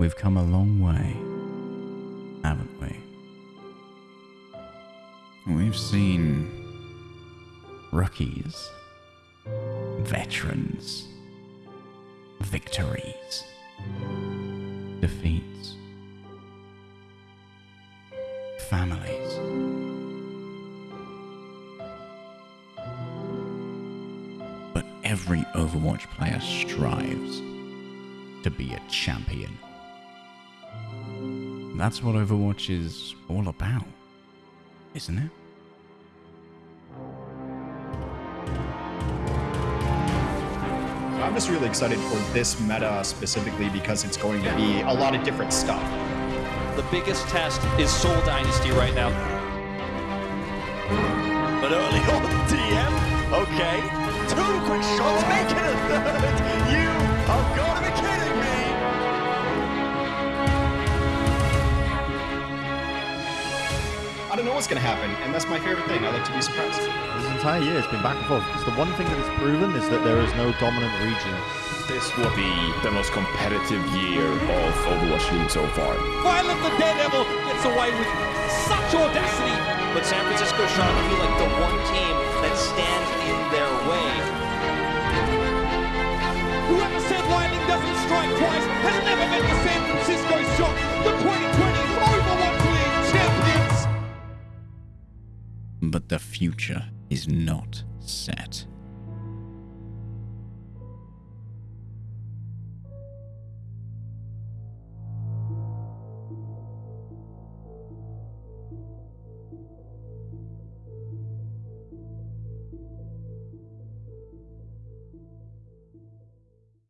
We've come a long way, haven't we? We've seen rookies, veterans, victories, defeats, families. But every Overwatch player strives to be a champion. That's what Overwatch is all about, isn't it? I'm just really excited for this meta specifically because it's going to be a lot of different stuff. The biggest test is Seoul Dynasty right now. But early on DM, okay. Two quick shots, make it a third. You I don't know what's going to happen, and that's my favorite thing. I like to be surprised. This entire year it's been back and forth. Because the one thing that it's proven is that there is no dominant region. This will be the most competitive year of Overwatch League so far. Violet the Daredevil gets away with such audacity. But San Francisco is trying to feel like the one team that stands in their way. But the future is not set.